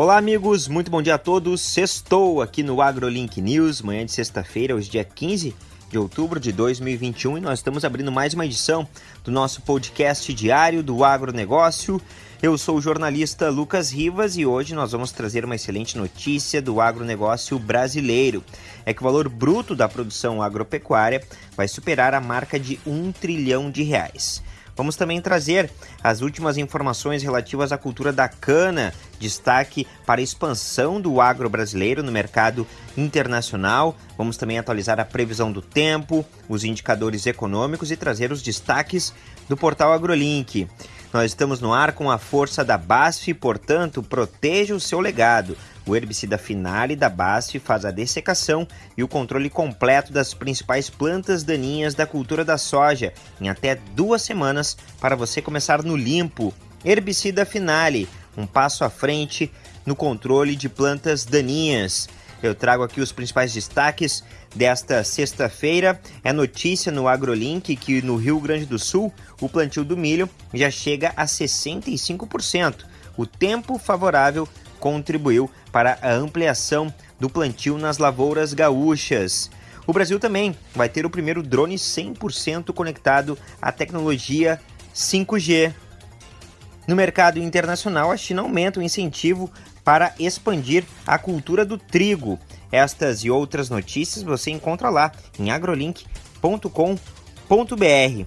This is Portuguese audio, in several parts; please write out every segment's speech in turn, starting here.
Olá, amigos, muito bom dia a todos. Sextou aqui no AgroLink News, manhã de sexta-feira, hoje, dia 15 de outubro de 2021, e nós estamos abrindo mais uma edição do nosso podcast diário do agronegócio. Eu sou o jornalista Lucas Rivas e hoje nós vamos trazer uma excelente notícia do agronegócio brasileiro. É que o valor bruto da produção agropecuária vai superar a marca de um trilhão de reais. Vamos também trazer as últimas informações relativas à cultura da cana, destaque para a expansão do agro brasileiro no mercado internacional. Vamos também atualizar a previsão do tempo, os indicadores econômicos e trazer os destaques do portal AgroLink. Nós estamos no ar com a força da BASF, portanto, proteja o seu legado. O herbicida Finale da BASF faz a dessecação e o controle completo das principais plantas daninhas da cultura da soja em até duas semanas para você começar no limpo. Herbicida Finale, um passo à frente no controle de plantas daninhas. Eu trago aqui os principais destaques desta sexta-feira. É notícia no AgroLink que no Rio Grande do Sul o plantio do milho já chega a 65%. O tempo favorável contribuiu para a ampliação do plantio nas lavouras gaúchas. O Brasil também vai ter o primeiro drone 100% conectado à tecnologia 5G. No mercado internacional, a China aumenta o incentivo para expandir a cultura do trigo. Estas e outras notícias você encontra lá em agrolink.com.br.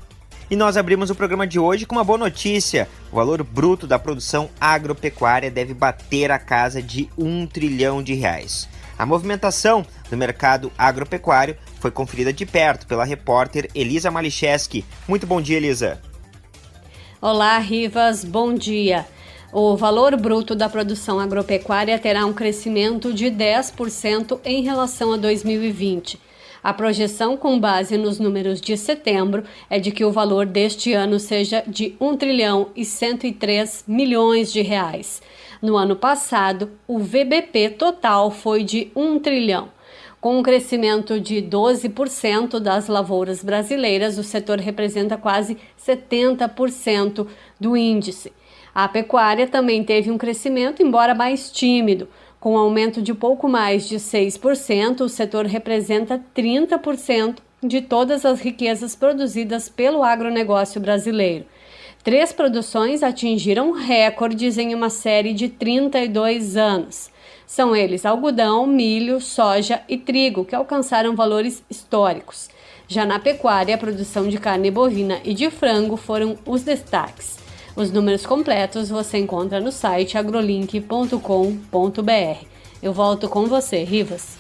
E nós abrimos o programa de hoje com uma boa notícia. O valor bruto da produção agropecuária deve bater a casa de um trilhão de reais. A movimentação do mercado agropecuário foi conferida de perto pela repórter Elisa Malicheski. Muito bom dia, Elisa. Olá, Rivas, bom dia. O valor bruto da produção agropecuária terá um crescimento de 10% em relação a 2020 a projeção, com base nos números de setembro, é de que o valor deste ano seja de 1 trilhão e 103 milhões de reais. No ano passado, o VBP total foi de 1 trilhão. Com um crescimento de 12% das lavouras brasileiras, o setor representa quase 70% do índice. A pecuária também teve um crescimento, embora mais tímido. Com um aumento de pouco mais de 6%, o setor representa 30% de todas as riquezas produzidas pelo agronegócio brasileiro. Três produções atingiram recordes em uma série de 32 anos. São eles algodão, milho, soja e trigo, que alcançaram valores históricos. Já na pecuária, a produção de carne bovina e de frango foram os destaques. Os números completos você encontra no site agrolink.com.br. Eu volto com você, Rivas.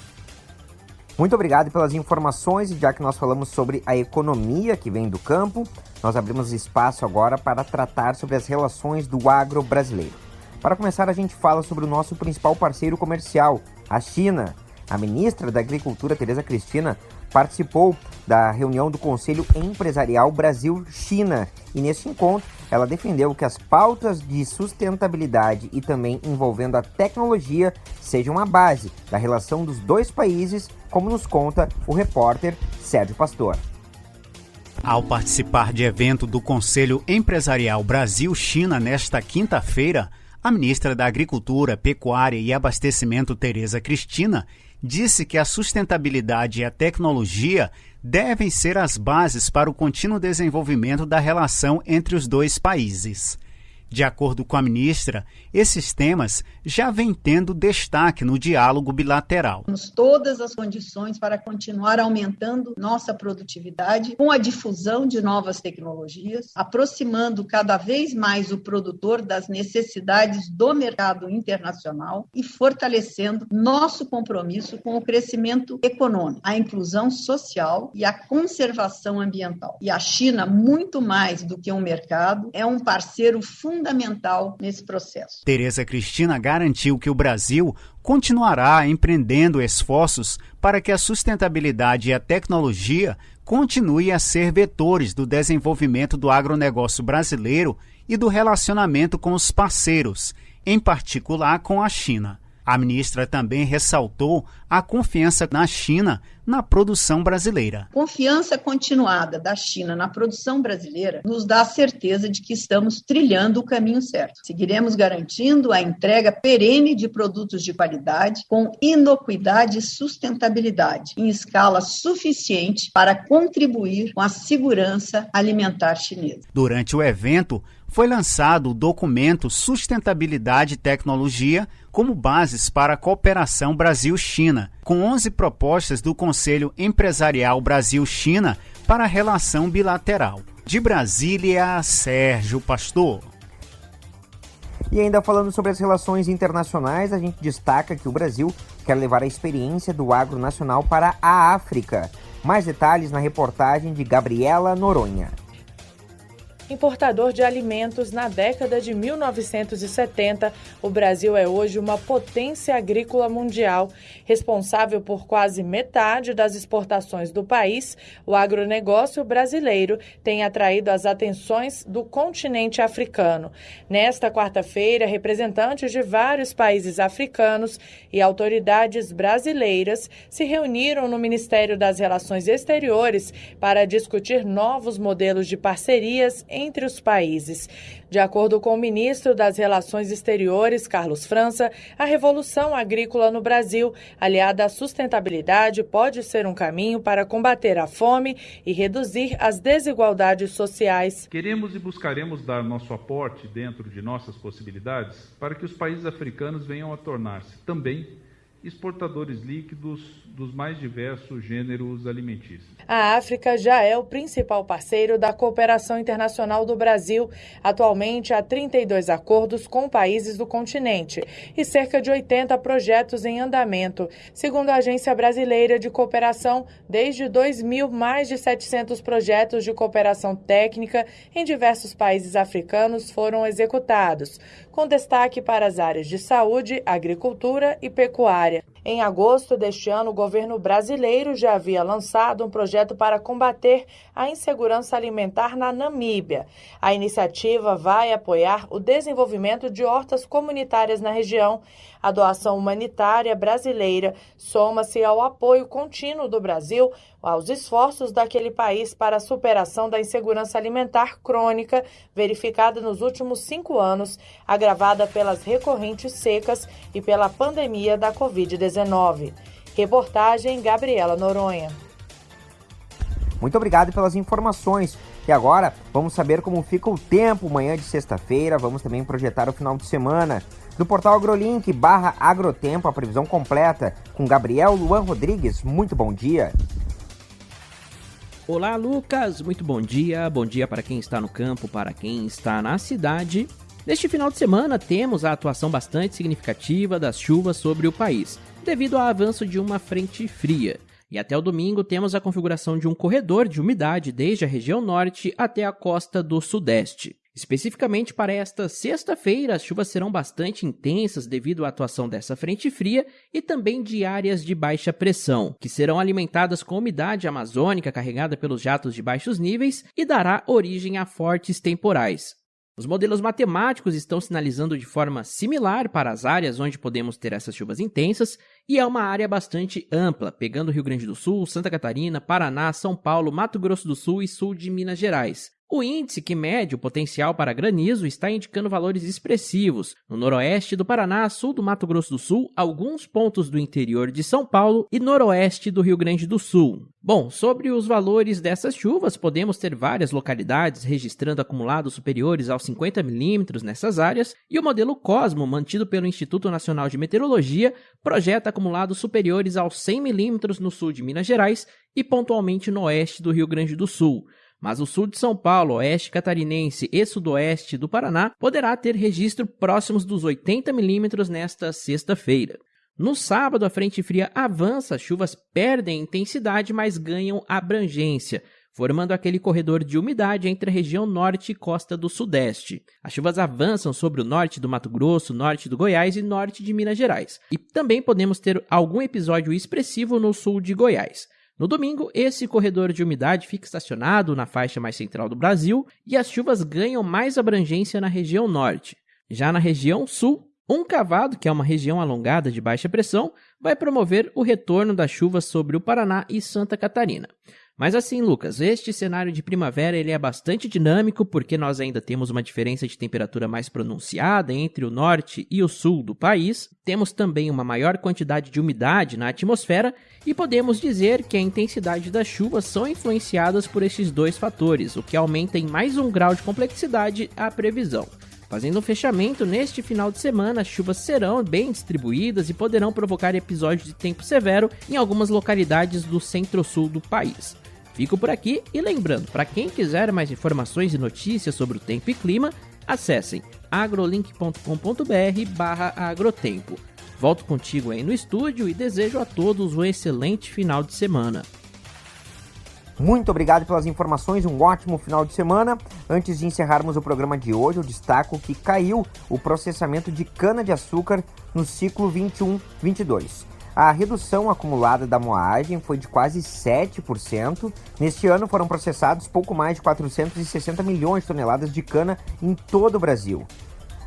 Muito obrigado pelas informações e já que nós falamos sobre a economia que vem do campo, nós abrimos espaço agora para tratar sobre as relações do agro brasileiro. Para começar, a gente fala sobre o nosso principal parceiro comercial, a China. A ministra da Agricultura, Tereza Cristina, participou da reunião do Conselho Empresarial Brasil-China e nesse encontro ela defendeu que as pautas de sustentabilidade e também envolvendo a tecnologia sejam a base da relação dos dois países, como nos conta o repórter Sérgio Pastor. Ao participar de evento do Conselho Empresarial Brasil-China nesta quinta-feira, a ministra da Agricultura, Pecuária e Abastecimento, Tereza Cristina, disse que a sustentabilidade e a tecnologia devem ser as bases para o contínuo desenvolvimento da relação entre os dois países. De acordo com a ministra, esses temas já vêm tendo destaque no diálogo bilateral. Temos todas as condições para continuar aumentando nossa produtividade com a difusão de novas tecnologias, aproximando cada vez mais o produtor das necessidades do mercado internacional e fortalecendo nosso compromisso com o crescimento econômico, a inclusão social e a conservação ambiental. E a China, muito mais do que um mercado, é um parceiro fundamental fundamental nesse processo. Tereza Cristina garantiu que o Brasil continuará empreendendo esforços para que a sustentabilidade e a tecnologia continuem a ser vetores do desenvolvimento do agronegócio brasileiro e do relacionamento com os parceiros, em particular com a China. A ministra também ressaltou a confiança na China na produção brasileira. Confiança continuada da China na produção brasileira nos dá a certeza de que estamos trilhando o caminho certo. Seguiremos garantindo a entrega perene de produtos de qualidade com inocuidade e sustentabilidade em escala suficiente para contribuir com a segurança alimentar chinesa. Durante o evento, foi lançado o documento Sustentabilidade e Tecnologia como bases para a cooperação Brasil-China, com 11 propostas do Conselho Empresarial Brasil-China para a relação bilateral. De Brasília, Sérgio Pastor. E ainda falando sobre as relações internacionais, a gente destaca que o Brasil quer levar a experiência do agro nacional para a África. Mais detalhes na reportagem de Gabriela Noronha importador de alimentos na década de 1970, o Brasil é hoje uma potência agrícola mundial. Responsável por quase metade das exportações do país, o agronegócio brasileiro tem atraído as atenções do continente africano. Nesta quarta-feira, representantes de vários países africanos e autoridades brasileiras se reuniram no Ministério das Relações Exteriores para discutir novos modelos de parcerias entre os países. De acordo com o ministro das Relações Exteriores, Carlos França, a revolução agrícola no Brasil, aliada à sustentabilidade, pode ser um caminho para combater a fome e reduzir as desigualdades sociais. Queremos e buscaremos dar nosso aporte dentro de nossas possibilidades para que os países africanos venham a tornar-se também exportadores líquidos dos mais diversos gêneros alimentícios. A África já é o principal parceiro da cooperação internacional do Brasil. Atualmente há 32 acordos com países do continente e cerca de 80 projetos em andamento. Segundo a Agência Brasileira de Cooperação, desde 2000, mais de 700 projetos de cooperação técnica em diversos países africanos foram executados, com destaque para as áreas de saúde, agricultura e pecuária. Em agosto deste ano, o governo brasileiro já havia lançado um projeto para combater a insegurança alimentar na Namíbia. A iniciativa vai apoiar o desenvolvimento de hortas comunitárias na região. A doação humanitária brasileira soma-se ao apoio contínuo do Brasil aos esforços daquele país para a superação da insegurança alimentar crônica verificada nos últimos cinco anos, agravada pelas recorrentes secas e pela pandemia da Covid-19. Reportagem Gabriela Noronha. Muito obrigado pelas informações. E agora vamos saber como fica o tempo manhã de sexta-feira. Vamos também projetar o final de semana. Do portal AgroLink barra Agrotempo, a previsão completa com Gabriel Luan Rodrigues. Muito bom dia. Olá, Lucas. Muito bom dia. Bom dia para quem está no campo, para quem está na cidade. Neste final de semana, temos a atuação bastante significativa das chuvas sobre o país, devido ao avanço de uma frente fria. E até o domingo temos a configuração de um corredor de umidade desde a região norte até a costa do sudeste. Especificamente para esta sexta-feira, as chuvas serão bastante intensas devido à atuação dessa frente fria e também de áreas de baixa pressão, que serão alimentadas com umidade amazônica carregada pelos jatos de baixos níveis e dará origem a fortes temporais. Os modelos matemáticos estão sinalizando de forma similar para as áreas onde podemos ter essas chuvas intensas, e é uma área bastante ampla, pegando Rio Grande do Sul, Santa Catarina, Paraná, São Paulo, Mato Grosso do Sul e sul de Minas Gerais. O índice que mede o potencial para granizo está indicando valores expressivos no noroeste do Paraná, sul do Mato Grosso do Sul, alguns pontos do interior de São Paulo e noroeste do Rio Grande do Sul. Bom, sobre os valores dessas chuvas, podemos ter várias localidades registrando acumulados superiores aos 50 milímetros nessas áreas, e o modelo Cosmo, mantido pelo Instituto Nacional de Meteorologia, projeta acumulados superiores aos 100 milímetros no sul de Minas Gerais e pontualmente no oeste do Rio Grande do Sul mas o sul de São Paulo, oeste catarinense e sudoeste do Paraná poderá ter registro próximos dos 80 milímetros nesta sexta-feira. No sábado, a frente fria avança, as chuvas perdem intensidade, mas ganham abrangência, formando aquele corredor de umidade entre a região norte e costa do sudeste. As chuvas avançam sobre o norte do Mato Grosso, norte do Goiás e norte de Minas Gerais. E também podemos ter algum episódio expressivo no sul de Goiás. No domingo, esse corredor de umidade fica estacionado na faixa mais central do Brasil e as chuvas ganham mais abrangência na região norte. Já na região sul, Um cavado, que é uma região alongada de baixa pressão, vai promover o retorno das chuvas sobre o Paraná e Santa Catarina. Mas assim, Lucas, este cenário de primavera ele é bastante dinâmico porque nós ainda temos uma diferença de temperatura mais pronunciada entre o norte e o sul do país. Temos também uma maior quantidade de umidade na atmosfera e podemos dizer que a intensidade das chuvas são influenciadas por esses dois fatores, o que aumenta em mais um grau de complexidade a previsão. Fazendo um fechamento, neste final de semana, as chuvas serão bem distribuídas e poderão provocar episódios de tempo severo em algumas localidades do centro-sul do país. Fico por aqui e lembrando, para quem quiser mais informações e notícias sobre o tempo e clima, acessem agrolink.com.br barra agrotempo. Volto contigo aí no estúdio e desejo a todos um excelente final de semana. Muito obrigado pelas informações, um ótimo final de semana. Antes de encerrarmos o programa de hoje, eu destaco que caiu o processamento de cana-de-açúcar no ciclo 21-22. A redução acumulada da moagem foi de quase 7%. Neste ano foram processados pouco mais de 460 milhões de toneladas de cana em todo o Brasil.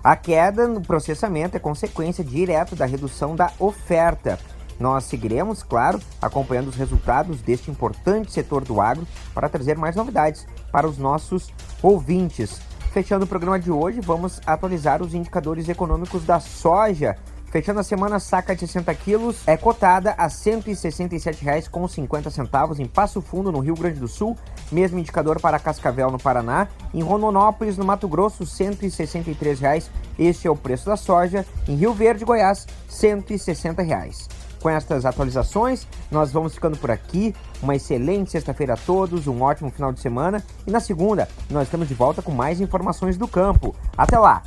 A queda no processamento é consequência direta da redução da oferta. Nós seguiremos, claro, acompanhando os resultados deste importante setor do agro para trazer mais novidades para os nossos ouvintes. Fechando o programa de hoje, vamos atualizar os indicadores econômicos da soja Fechando a semana, saca de 60 quilos é cotada a R$ 167,50 em Passo Fundo, no Rio Grande do Sul. Mesmo indicador para Cascavel, no Paraná. Em Rondonópolis, no Mato Grosso, R$ 163,00. Este é o preço da soja. Em Rio Verde, Goiás, R$ 160,00. Com estas atualizações, nós vamos ficando por aqui. Uma excelente sexta-feira a todos, um ótimo final de semana. E na segunda, nós estamos de volta com mais informações do campo. Até lá!